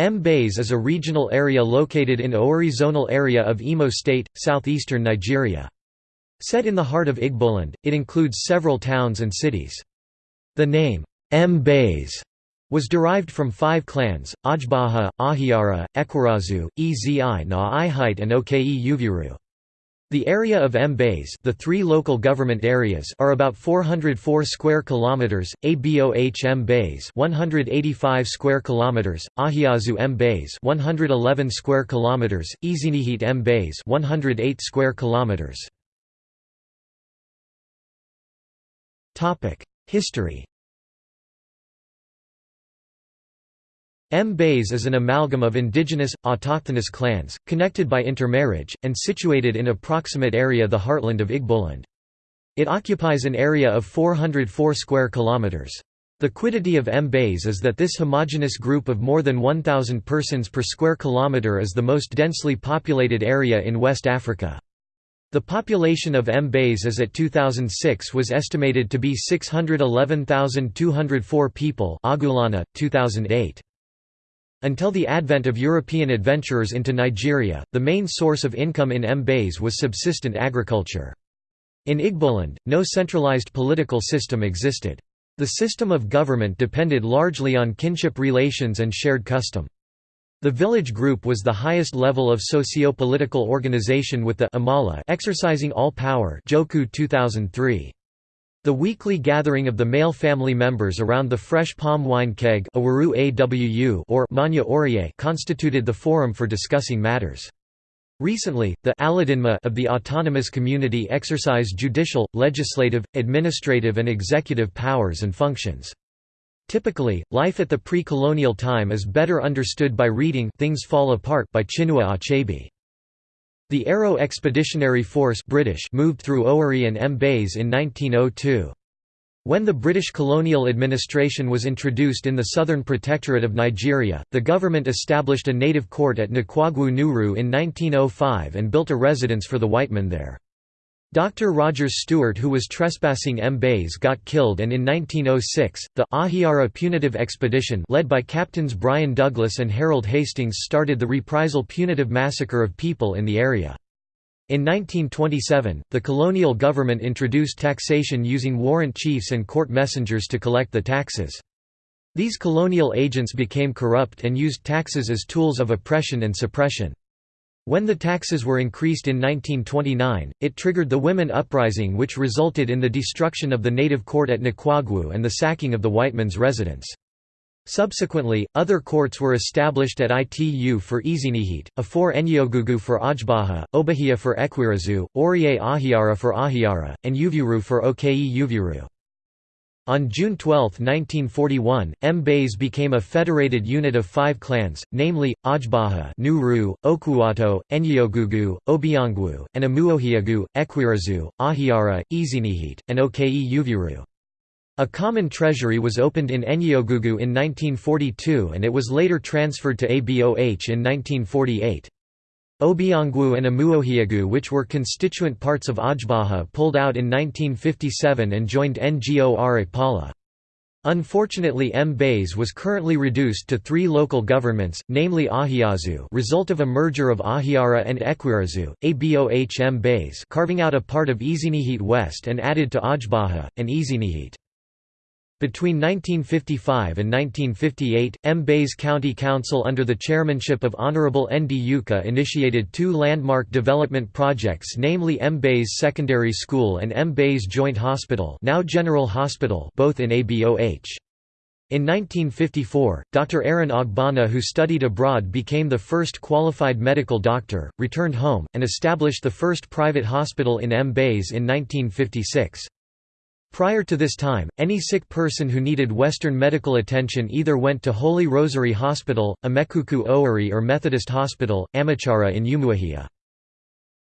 Mbaise is a regional area located in Owerri zonal area of Imo State, southeastern Nigeria. Set in the heart of Igboland, it includes several towns and cities. The name, Mbaise, was derived from five clans, Ajbaha, Ahiara, Ekwarazu, Ezi na Ihite and Oke Uviru. The area of Mbaise, the three local government areas, are about 404 square kilometers. Aboh Mbaise, 185 square kilometers; Ahiazu Mbaise, 111 square kilometers; Ezinihite Mbaise, 108 square kilometers. Topic: History. Mbaise is an amalgam of indigenous, autochthonous clans, connected by intermarriage, and situated in approximate area the heartland of Igboland. It occupies an area of 404 square kilometers. The quiddity of Mbaise is that this homogeneous group of more than 1,000 persons per square kilometer is the most densely populated area in West Africa. The population of Mbaise as at 2006 was estimated to be 611,204 people Agulana, 2008. Until the advent of European adventurers into Nigeria, the main source of income in Mbaise was subsistent agriculture. In Igboland, no centralized political system existed. The system of government depended largely on kinship relations and shared custom. The village group was the highest level of socio-political organization with the Amala exercising all power Joku 2003. The weekly gathering of the male family members around the fresh palm wine keg or Manya Orie constituted the forum for discussing matters. Recently, the Aladinma of the autonomous community exercise judicial, legislative, administrative and executive powers and functions. Typically, life at the pre-colonial time is better understood by reading Things Fall Apart by Chinua Achebe. The Aro Expeditionary Force British moved through Owerri and Mbaise in 1902. When the British colonial administration was introduced in the Southern Protectorate of Nigeria, the government established a native court at Nkwagu Nuru in 1905 and built a residence for the white men there. Dr. Rogers Stewart who was trespassing Mbaise got killed and in 1906, the Ahiara Punitive Expedition led by Captains Brian Douglas and Harold Hastings started the reprisal punitive massacre of people in the area. In 1927, the colonial government introduced taxation using warrant chiefs and court messengers to collect the taxes. These colonial agents became corrupt and used taxes as tools of oppression and suppression. When the taxes were increased in 1929, it triggered the Women Uprising which resulted in the destruction of the native court at Nkwagu and the sacking of the whitemen's residence. Subsequently, other courts were established at Itu for Ezinihite, Afor Enyogugu for Ajbaha, Obahia for Ekwirazu, Orie Ahiara for Ahiara, and Uviru for Oke Uviru. On June 12, 1941, Mbaise became a federated unit of five clans, namely, Ajbaha Nuru, Okuwato, Enyogugu, Obiangwu, and Amuohiagu, Ekwirazu, Ahiara, Ezinihite, and Oke Uviru. A common treasury was opened in Enyogugu in 1942 and it was later transferred to ABOH in 1948. Obiangwu and Amuohiagu which were constituent parts of Ajbaha pulled out in 1957 and joined Ngor Okpala. Unfortunately Mbaise was currently reduced to three local governments, namely Ahiazu result of a merger of Ahiara and Ekwirazu, Aboh Mbaise carving out a part of Ezinihite West and added to Ajbaha, and Ezinihite. Between 1955 and 1958, Mbaise County Council under the chairmanship of Honorable N. D. Yuka initiated two landmark development projects namely Mbaise Secondary School and Mbaise Joint Hospital now General Hospital both in ABOH. In 1954, Dr. Aaron Ogbonna who studied abroad became the first qualified medical doctor, returned home, and established the first private hospital in Mbaise in 1956. Prior to this time, any sick person who needed Western medical attention either went to Holy Rosary Hospital, Emekuku Owerri or Methodist Hospital, Amachara in Umuahia.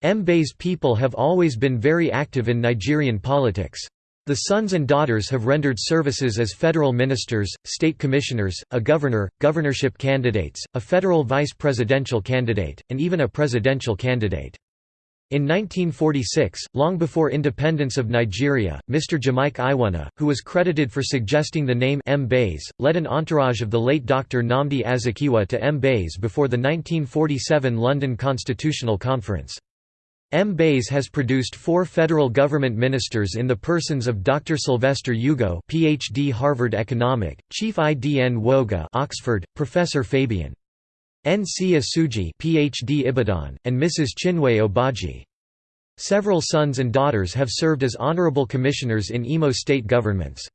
Mbaise people have always been very active in Nigerian politics. The sons and daughters have rendered services as federal ministers, state commissioners, a governor, governorship candidates, a federal vice presidential candidate, and even a presidential candidate. In 1946, long before independence of Nigeria, Mr. Jamike Iwuna, who was credited for suggesting the name Mbaise, led an entourage of the late Dr. Nnamdi Azikiwe to Mbaise before the 1947 London Constitutional Conference. Mbaise has produced four federal government ministers in the persons of Dr. Sylvester Ugo PhD Harvard Economic, Chief Idn Woga Oxford, Professor Fabian N.C. Osuji PhD Ibadan, and Mrs. Chinwe Obaji. Several sons and daughters have served as honorable commissioners in Imo state governments.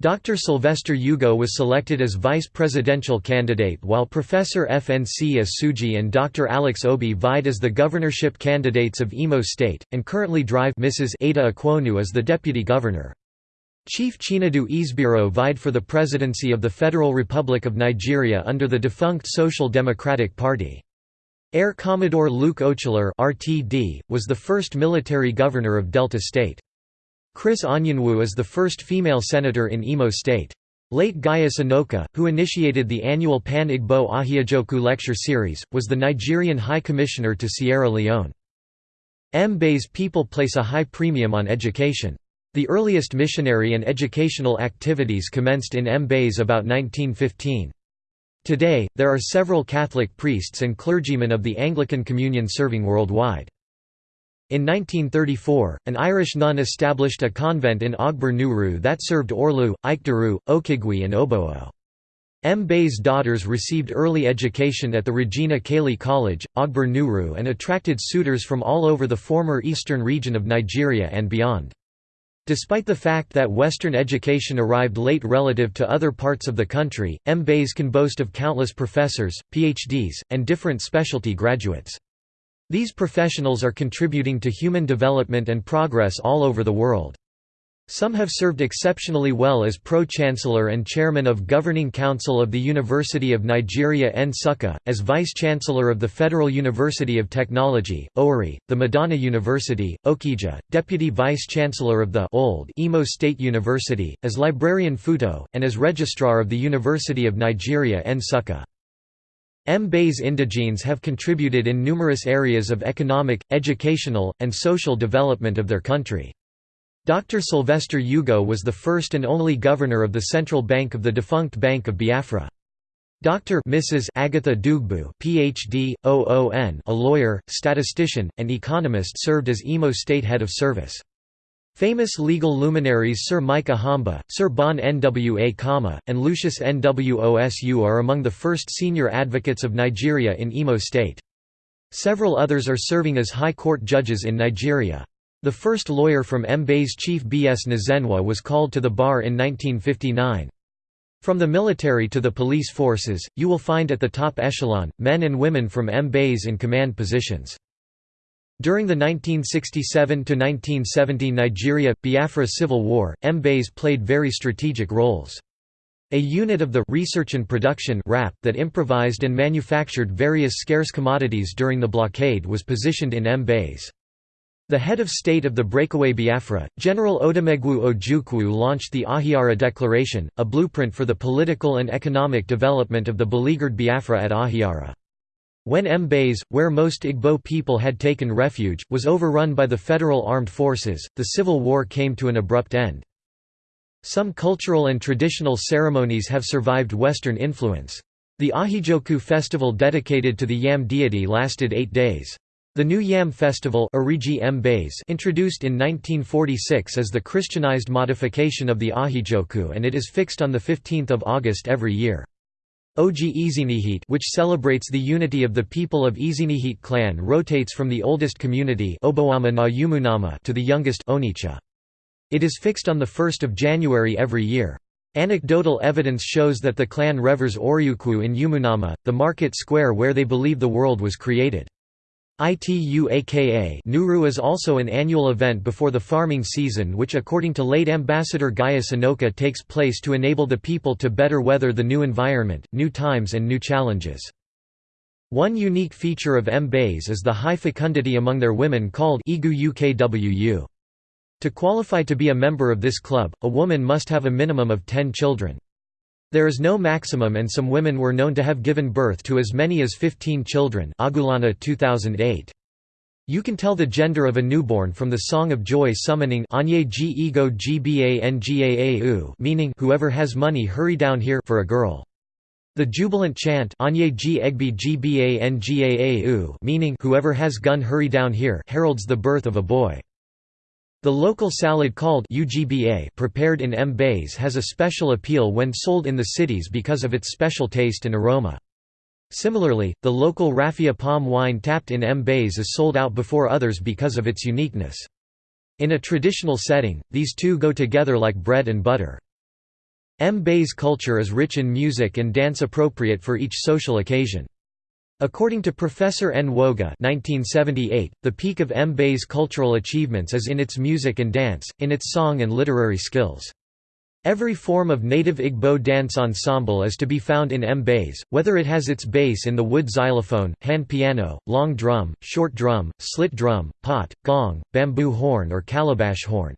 Dr. Sylvester Ugo was selected as vice presidential candidate while Professor FNC Osuji and Dr. Alex Obi vied as the governorship candidates of Imo State, and currently drive Mrs. Ada Ekwonu as the deputy governor. Chief Chinadu Isbiro vied for the presidency of the Federal Republic of Nigeria under the defunct Social Democratic Party. Air Commodore Luke Ochulor RTD, was the first military governor of Delta State. Chris Anyanwu is the first female senator in Imo State. Late Gaius Anoka, who initiated the annual Pan-Igbo Ahiajoku lecture series, was the Nigerian High Commissioner to Sierra Leone. Mbaise people place a high premium on education. The earliest missionary and educational activities commenced in Mbaise about 1915. Today, there are several Catholic priests and clergymen of the Anglican Communion serving worldwide. In 1934, an Irish nun established a convent in Ogbar Nuru that served Orlu, Ikeduru, Okigwe and Oboo. Mbaise's daughters received early education at the Regina Caeli College, Ogbar Nuru and attracted suitors from all over the former eastern region of Nigeria and beyond. Despite the fact that Western education arrived late relative to other parts of the country, Mbaise can boast of countless professors, PhDs, and different specialty graduates. These professionals are contributing to human development and progress all over the world. Some have served exceptionally well as Pro-Chancellor and Chairman of Governing Council of the University of Nigeria Nsukka, as Vice-Chancellor of the Federal University of Technology, Owerri, the Madonna University, Okija, Deputy Vice-Chancellor of the old Imo State University, as Librarian Futo, and as Registrar of the University of Nigeria Nsukka. Mbaise indigenes have contributed in numerous areas of economic, educational, and social development of their country. Dr. Sylvester Ugo was the first and only governor of the central bank of the defunct Bank of Biafra. Dr. Mrs. Agatha Dugbu, Ph.D., OON, a lawyer, statistician, and economist served as Imo State Head of Service. Famous legal luminaries Sir Micah Hamba, Sir Bon Nwa Kama, and Lucius Nwosu are among the first senior advocates of Nigeria in Imo State. Several others are serving as High Court judges in Nigeria. The first lawyer from Mbaise chief B.S. Nzenwa was called to the bar in 1959. From the military to the police forces, you will find at the top echelon, men and women from Mbaise in command positions. During the 1967–1970 Nigeria–Biafra Civil War, Mbaise played very strategic roles. A unit of the Research and Production RAP that improvised and manufactured various scarce commodities during the blockade was positioned in Mbaise. The head of state of the breakaway Biafra, General Odumegwu Ojukwu launched the Ahiara Declaration, a blueprint for the political and economic development of the beleaguered Biafra at Ahiara. When Mbaise, where most Igbo people had taken refuge, was overrun by the federal armed forces, the civil war came to an abrupt end. Some cultural and traditional ceremonies have survived Western influence. The Ahiajoku festival dedicated to the Yam deity lasted eight days. The New Yam Festival introduced in 1946 as the Christianized modification of the Ahiajoku and it is fixed on 15 August every year. Oji Ezinihite which celebrates the unity of the people of Ezinihite clan rotates from the oldest community to the youngest Onicha. It is fixed on 1 January every year. Anecdotal evidence shows that the clan revers Oryukwu in Yumunama, the market square where they believe the world was created. ITUAKA Nuru is also an annual event before the farming season which according to late Ambassador Gaius Anoka takes place to enable the people to better weather the new environment, new times and new challenges. One unique feature of Mbaise is the high fecundity among their women called Igu UKWU. To qualify to be a member of this club, a woman must have a minimum of 10 children. There is no maximum and some women were known to have given birth to as many as 15 children Agulana 2008. You can tell the gender of a newborn from the song of joy summoning meaning whoever has money hurry down here for a girl. The jubilant chant meaning whoever has gun hurry down here heralds the birth of a boy. The local salad called UGBA prepared in Mbaise has a special appeal when sold in the cities because of its special taste and aroma. Similarly, the local raffia palm wine tapped in Mbaise is sold out before others because of its uniqueness. In a traditional setting, these two go together like bread and butter. Mbaise culture is rich in music and dance appropriate for each social occasion. According to Professor Nwoga 1978, the peak of Mbaise cultural achievements is in its music and dance, in its song and literary skills. Every form of native Igbo dance ensemble is to be found in Mbaise, whether it has its base in the wood xylophone, hand piano, long drum, short drum, slit drum, pot, gong, bamboo horn or calabash horn.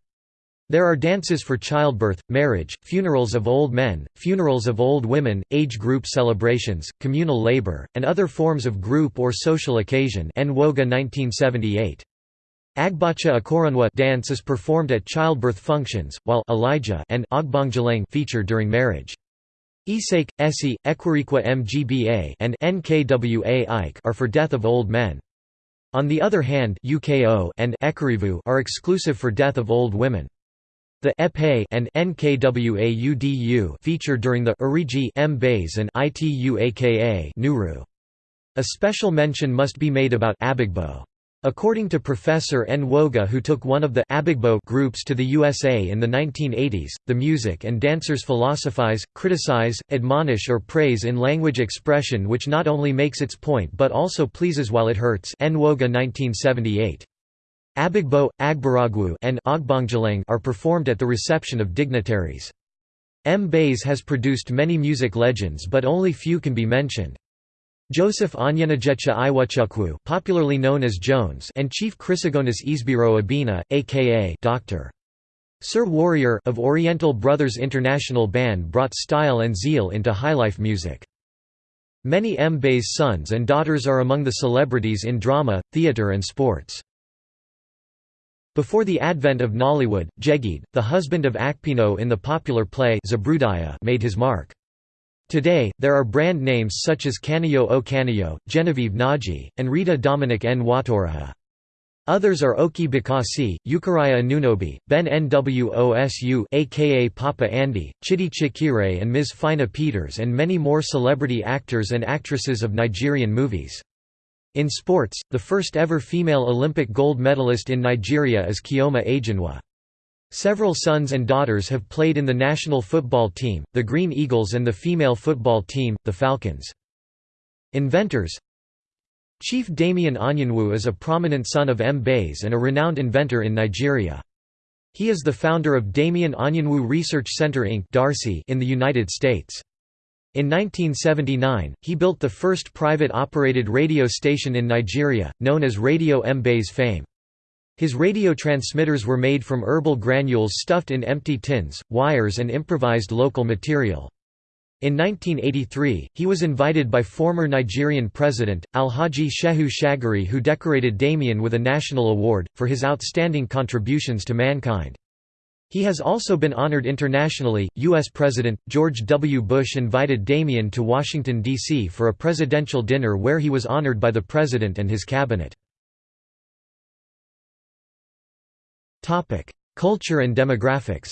There are dances for childbirth, marriage, funerals of old men, funerals of old women, age group celebrations, communal labor, and other forms of group or social occasion Nwoga 1978. Agbacha Akoronwa dance is performed at childbirth functions, while Elijah and Ogbongjaleng feature during marriage. Isake, Esi, Ekwarikwa Mgba and Nkwa Ike are for death of old men. On the other hand UKO and Ekarivu are exclusive for death of old women. The Epe and Nkwaudu feature during the Uriji Mbaise and Ituaka Nuru. A special mention must be made about Abigbo. According to Professor Nwoga who took one of the Abigbo groups to the USA in the 1980s, the music and dancers philosophize, criticize, admonish or praise in language expression which not only makes its point but also pleases while it hurts Nwoga 1978. Abigbo, Agbaragwu and Ogbongjaleng are performed at the reception of dignitaries. Mbaise has produced many music legends but only few can be mentioned. Joseph Onyenajecha Iwachukwu popularly known as Jones and Chief Chrysogonis Isbiro Abina, a.k.a. Dr. Sir Warrior of Oriental Brothers International Band brought style and zeal into highlife music. Many Mbaise sons and daughters are among the celebrities in drama, theatre and sports. Before the advent of Nollywood, Jegede, the husband of Akpino in the popular play made his mark. Today, there are brand names such as Kanayo O Kanayo, Genevieve Nnaji, and Rita Dominic N. Watoraha. Others are Okey Bakassi, Eucharia Anunobi, Ben Nwosu aka Papa Andy, Chidi Chikere and Ms. Fina Peters and many more celebrity actors and actresses of Nigerian movies. In sports, the first ever female Olympic gold medalist in Nigeria is Chioma Ajunwa. Several sons and daughters have played in the national football team, the Green Eagles and the female football team, the Falcons. Inventors Chief Damien Anyanwu is a prominent son of Mbaise and a renowned inventor in Nigeria. He is the founder of Damien Anyanwu Research Center Inc. in the United States. In 1979, he built the first private-operated radio station in Nigeria, known as Radio Mbaise Fame. His radio transmitters were made from herbal granules stuffed in empty tins, wires and improvised local material. In 1983, he was invited by former Nigerian president, Alhaji Shehu Shagari who decorated Damien with a national award, for his outstanding contributions to mankind. He has also been honored internationally. U.S. President George W. Bush invited Damien to Washington, D.C. for a presidential dinner where he was honored by the president and his cabinet. Culture and demographics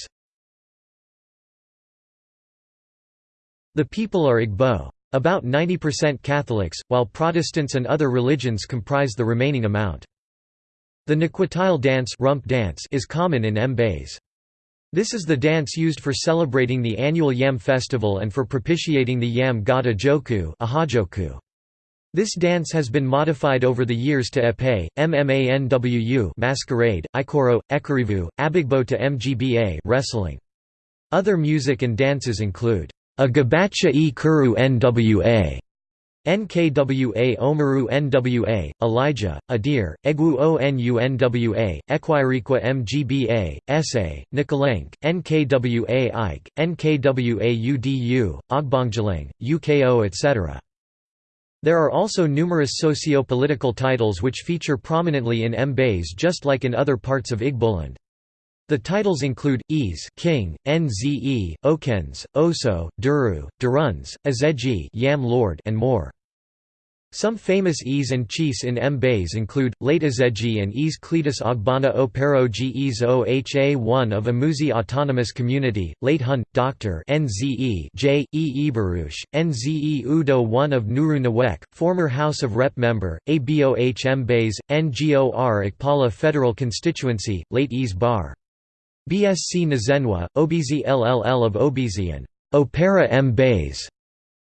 The people are Igbo. About 90% Catholics, while Protestants and other religions comprise the remaining amount. The Nkwatile dance, rump dance is common in Mbaise. This is the dance used for celebrating the annual Yam festival and for propitiating the Yam god Ajoku this dance has been modified over the years to Epe, Mmanwu masquerade, Ikoro, Ekarivu, Abigbo to Mgba wrestling. Other music and dances include Agabacha e Kuru Nwa, Nkwa Omaru Nwa, Elijah, Adir, Egwu Onu Nwa, Ekwirikwa Mgba, Ese, Nikolenk, Nkwa Ike, Nkwa Udu, Ogbongjaleng, Uko etc. There are also numerous socio-political titles which feature prominently in Mbaise just like in other parts of Igboland. The titles include, Ease King, Nze, Okens, Oso, Duru, Duruns, Azeji Yam Lord and more. Some famous Ease and chiefs in Mbaise include, late Azeji and Ease Cletus Ogbana Opero Ges Oha1 of Amuzi Autonomous Community, late Hun, Dr. Nze J. E. Ibarush, Nze Udo 1 of Nuru Nawek, former House of Rep member, ABOH Mbaise, Ngor Okpala Federal Constituency, late Ease Bar. BSC Nazenwa, Obizi LLL of Obizi and Opera Mbaise.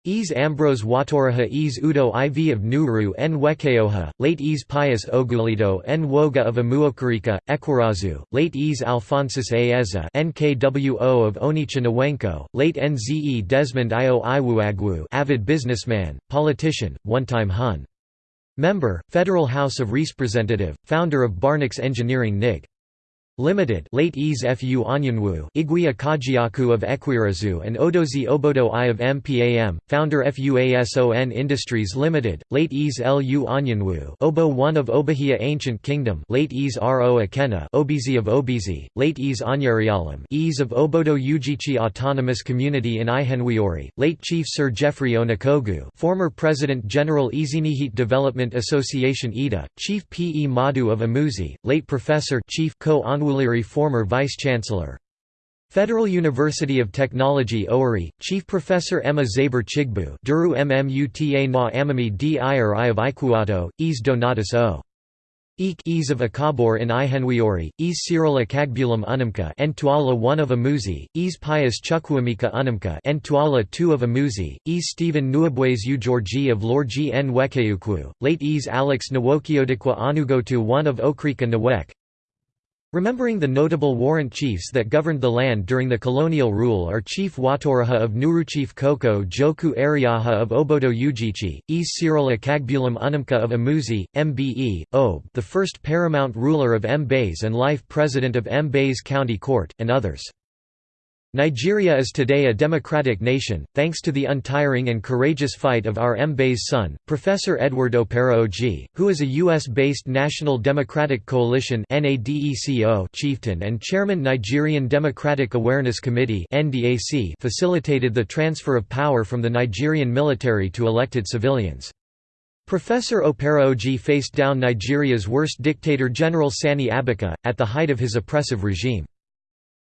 Ease Ambrose Watoraha Ease Udo IV of Nuru N Wekeoha, late Ease Pius Ogulido N Woga of Amuokarika, Ekwarazu, late Ease Alphonsus Aeza NKWO of Onicha Nawenko, late Nze Desmond Io Iwuagwu avid businessman, politician, one-time Hun. Member, Federal House of Representative, founder of Barnix Engineering NIG. Limited late Ease Fu Onyanwu Igwe Akajiaku of Ekwirazu and Odozi Obodo I of MPAM, founder FUASON Industries Limited, late Ease Lu Onyanwu Obo 1 of Obahia Ancient Kingdom late Ease Ro Akena Obizi of Obizi, late Ease Anyarialam Ease of Obodo Ujichi Autonomous Community in Ihenwiori, late Chief Sir Geoffrey Onakogu former President General Ezinihit Development Association Ida, Chief P. E. Madu of Amuzi, late Professor Chief Co Onwuliri former Vice-Chancellor. Federal University of Technology Owerri, Chief Professor Emma Zaber Chigbu Duru Mmuta na Amami d Ire of Ikuato, Ease Donatus O. Eek Ease of Akabor in Ihenwiori, Ease Cyril Akagbulum Unamka and Tuala 1 of Amuzi, Ease Pius Chukwuemeka Unamka and Tuala 2 of Amuzi, Ease Stephen Nuabwes U Georgi of Lorji N Wekeukwu, late Ease Alex Nwokiodikwa Anugotu 1 of Okrika Nwek, Remembering the notable warrant chiefs that governed the land during the colonial rule are Chief Watoraha of Nuruchief Koko Joku Ariaha of Obodo Ujichi, E. Cyril Akagbulam Unamka of Amuzi, Mbe, Ob the first paramount ruler of Mbaise and life president of Mbaise County Court, and others. Nigeria is today a democratic nation, thanks to the untiring and courageous fight of our Mbaise son, Professor Edward Opara Oji, who is a U.S.-based National Democratic Coalition chieftain and chairman Nigerian Democratic Awareness Committee facilitated the transfer of power from the Nigerian military to elected civilians. Professor Opara Oji faced down Nigeria's worst dictator General Sani Abacha, at the height of his oppressive regime.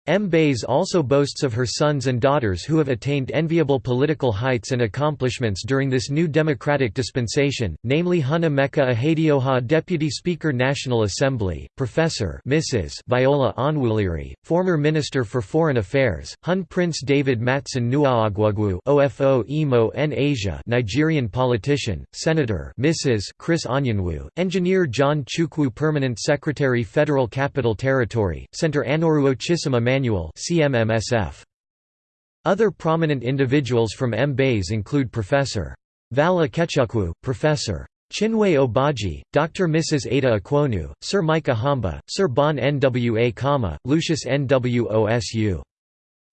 Mbaise also boasts of her sons and daughters who have attained enviable political heights and accomplishments during this new democratic dispensation, namely Hun Emeka Ihedioha Deputy Speaker National Assembly, Professor Mrs. Viola Onwuliri, former Minister for Foreign Affairs, Hun Prince David Matson Nuaagwagwu OFO Imo N Asia Nigerian politician, Senator Mrs. Chris Anyanwu, Engineer John Chukwu Permanent Secretary Federal Capital Territory, Center Anoruo Chisima Manual. Other prominent individuals from Mbaise include Professor. Vala Ikechukwu, Professor. Chinwe Obaji, Dr. Mrs. Ada Akwonu, Sir Micah Hamba, Sir Bon Nwa Kama, Lucius Nwosu.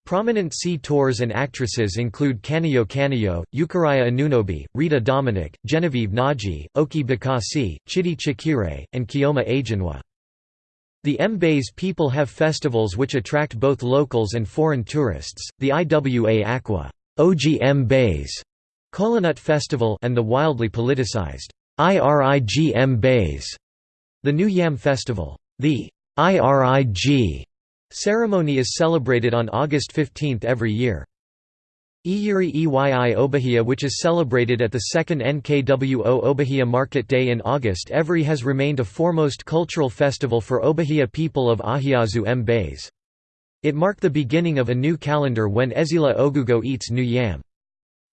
Prominent sea tours and actresses include Kanayo Kanayo, Eucharia Anunobi, Rita Dominic, Genevieve Nnaji, Okey Bakassi, Chidi Chikere, and Chioma Ajunwa. The Mbaise people have festivals which attract both locals and foreign tourists, the Iwa Aqua Mbaise Kolanut Festival and the wildly politicized IRIG Mbaise, the New Yam Festival. The IRIG ceremony is celebrated on August 15 every year. Iyuri Eyi Obahia which is celebrated at the second NKWO Obahia Market Day in August every has remained a foremost cultural festival for Obahia people of Ahiazu Mbaise. It marked the beginning of a new calendar when Ezila Ogugo eats new yam.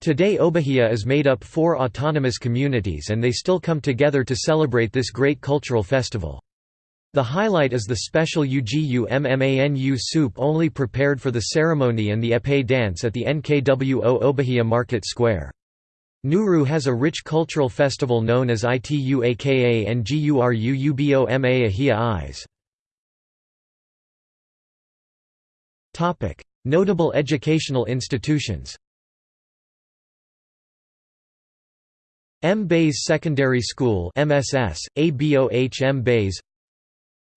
Today Obahia is made up four autonomous communities and they still come together to celebrate this great cultural festival. The highlight is the special Ugu Mmanu soup only prepared for the ceremony and the Epee dance at the NKWO Obahia Market Square. Nuru has a rich cultural festival known as Ituaka and Guru Ubo Ahia Eyes. Notable educational institutions Mbaise Secondary School MSS, ABOH Mbaise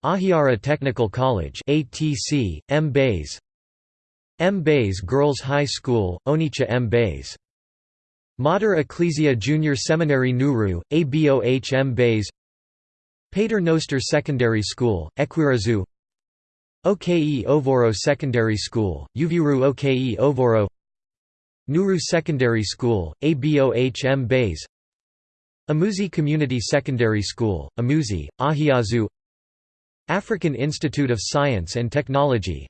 Ahiara Technical College ATC, Mbaise Mbaise Girls High School, Onitsha Mbaise Mater Ecclesia Junior Seminary Nuru, ABOH Mbaise Pater Noster Secondary School, Ekwirazu OKE Ovoro Secondary School, Uvuru OKE Ovoro. Nuru Secondary School, ABOH Mbaise Amuzi Community Secondary School, Amuzi, Ahiazu African Institute of Science and Technology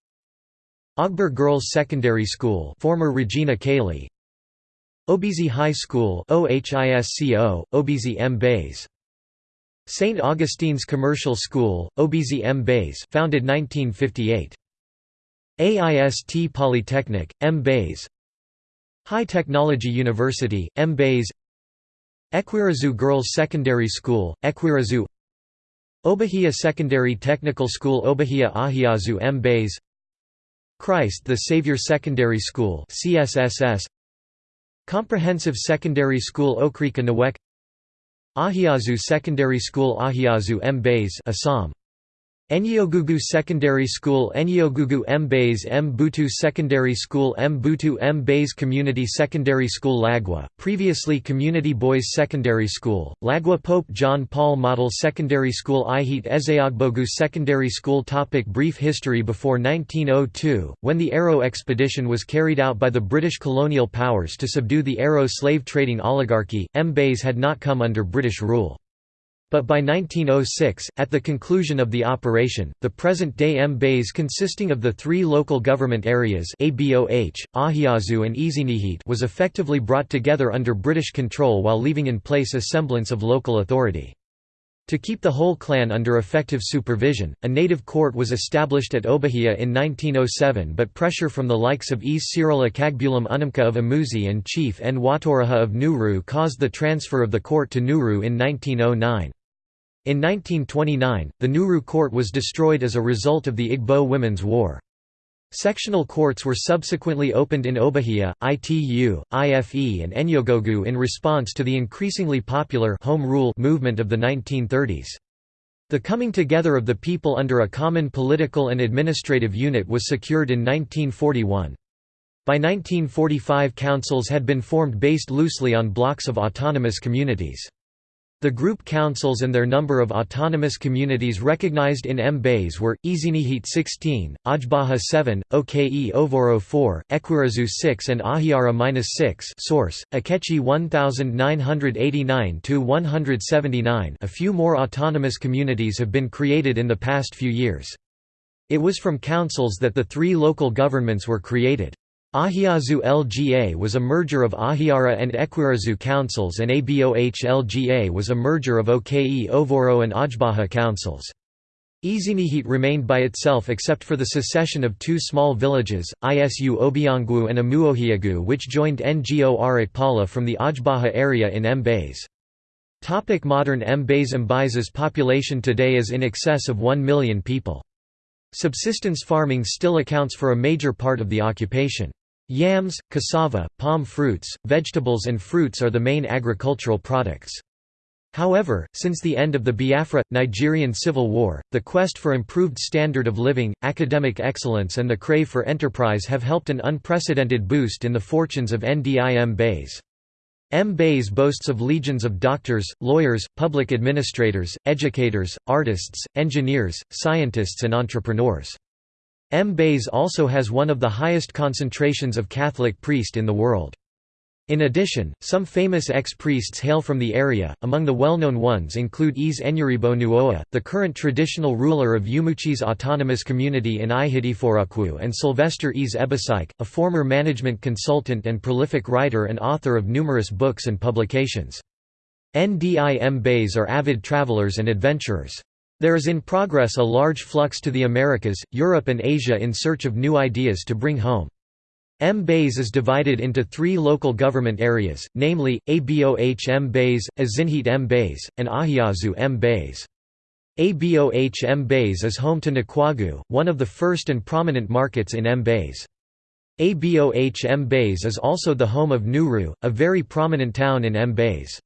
Ogber Girls Secondary School former Regina Caeli Obizi High School OHISCO, Obizi Mbaise St. Augustine's Commercial School, Obizi Mbaise founded 1958. AIST Polytechnic, Mbaise High Technology University, Mbaise Ekwirazu Girls Secondary School, Ekwirazu Obahia Secondary Technical School Obahia Ahiazu Mbaise Christ the Savior Secondary School CSSS Comprehensive Secondary School Okrika Nawek. Ahiazu Secondary School Ahiazu Mbaise Assam Enyogugu Secondary School Enyogugu Mbaise Mbutu Secondary School Mbutu Mbaise Community Secondary School Lagwa, previously Community Boys Secondary School, Lagwa Pope John Paul Model Secondary School Ihit Ezeogbogu Secondary School. Topic Brief history Before 1902, when the Aro expedition was carried out by the British colonial powers to subdue the Aro slave trading oligarchy, Mbaise had not come under British rule. But by 1906, at the conclusion of the operation, the present-day Mbaise consisting of the three local government areas ABOH, Ahiazu and Ezinihit was effectively brought together under British control while leaving in place a semblance of local authority. To keep the whole clan under effective supervision, a native court was established at Obahia in 1907 but pressure from the likes of East Cyril Akagbulam Unamka of Amuzi and Chief N. Watoroha of Nuru caused the transfer of the court to Nuru in 1909. In 1929, the Nuru court was destroyed as a result of the Igbo Women's War. Sectional courts were subsequently opened in Obahia, ITU, IFE and Enyogogu in response to the increasingly popular home rule movement of the 1930s. The coming together of the people under a common political and administrative unit was secured in 1941. By 1945 councils had been formed based loosely on blocks of autonomous communities. The group councils and their number of autonomous communities recognized in Mbaise were, Ezinihit 16, Ajbaha 7, Oke Ovoro 4, Ekwirazu 6 and Ahiara 6 source, Akechi 1989–179 A few more autonomous communities have been created in the past few years. It was from councils that the three local governments were created. Ahiazu LGA was a merger of Ahiara and Ekwirazu councils and ABOH LGA was a merger of Oke Ovoro and Ajbaha councils. Ezinihit remained by itself except for the secession of two small villages, Isu Obiangwu and Amuohiagu which joined Ngo Arakpala from the Ajbaha area in Mbaise. Topic modern Mbaise Mbaise's population today is in excess of 1 million people. Subsistence farming still accounts for a major part of the occupation. Yams, cassava, palm fruits, vegetables and fruits are the main agricultural products. However, since the end of the Biafra, Nigerian Civil War, the quest for improved standard of living, academic excellence and the crave for enterprise have helped an unprecedented boost in the fortunes of Ndim Bays. Mbaise boasts of legions of doctors, lawyers, public administrators, educators, artists, engineers, scientists and entrepreneurs. Mbaise also has one of the highest concentrations of Catholic priest in the world. In addition, some famous ex-priests hail from the area, among the well-known ones include Eze Enyiribo Nuoa, the current traditional ruler of Yumuchi's autonomous community in Ihitiforakwu and Sylvester Eze Ebasike, a former management consultant and prolific writer and author of numerous books and publications. Ndi Mbaise are avid travelers and adventurers. There is in progress a large flux to the Americas, Europe and Asia in search of new ideas to bring home. Mbaise is divided into three local government areas, namely, Aboh Mbaise, Azinhit Mbaise, and Ahiazu Mbaise. Aboh Mbaise is home to Nkwagu, one of the first and prominent markets in Mbaise. Aboh Mbaise is also the home of Nuru, a very prominent town in Mbaise.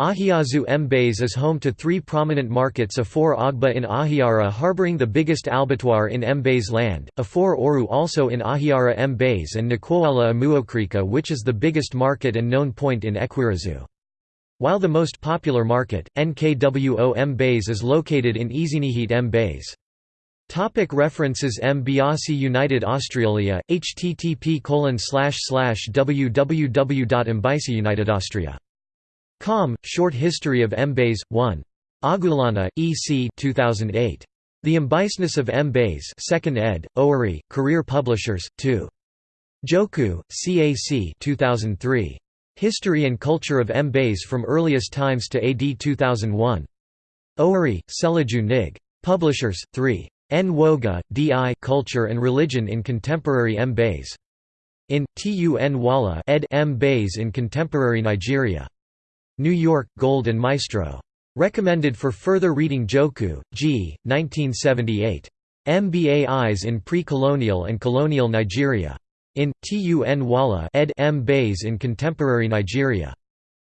Ahiazu Mbaise is home to three prominent markets Afor Agba in Ahiara harboring the biggest abattoir in Mbaise land, Afor Oru also in Ahiara Mbaise and Nkwoala Amuokrika which is the biggest market and known point in Ekwirazu. While the most popular market, NKWO Mbaise is located in Izinihit Mbaise. Topic references M. Biasi United Australia, http www.mbisiunitedAustria Com, Short History of Mbaise, 1. Agulana, E. C. 2008. The Embiseness of Mbaise 2nd ed., Owerri, Career Publishers, 2. Joku, CAC 2003. History and Culture of Mbaise from Earliest Times to AD 2001. Owerri, Selaju Nig. Publishers, 3. Nwoga, D.I. Culture and Religion in Contemporary Mbaise. In, Tun Wala ed. Mbaise in Contemporary Nigeria. New York, Gold and Maestro. Recommended for further reading Joku, G. 1978. MBAIs in Pre-Colonial and Colonial Nigeria. In, Tun Wala ed. Mbaise in Contemporary Nigeria.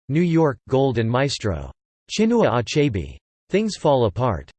New York, Gold and Maestro. Chinua Achebe. Things Fall Apart.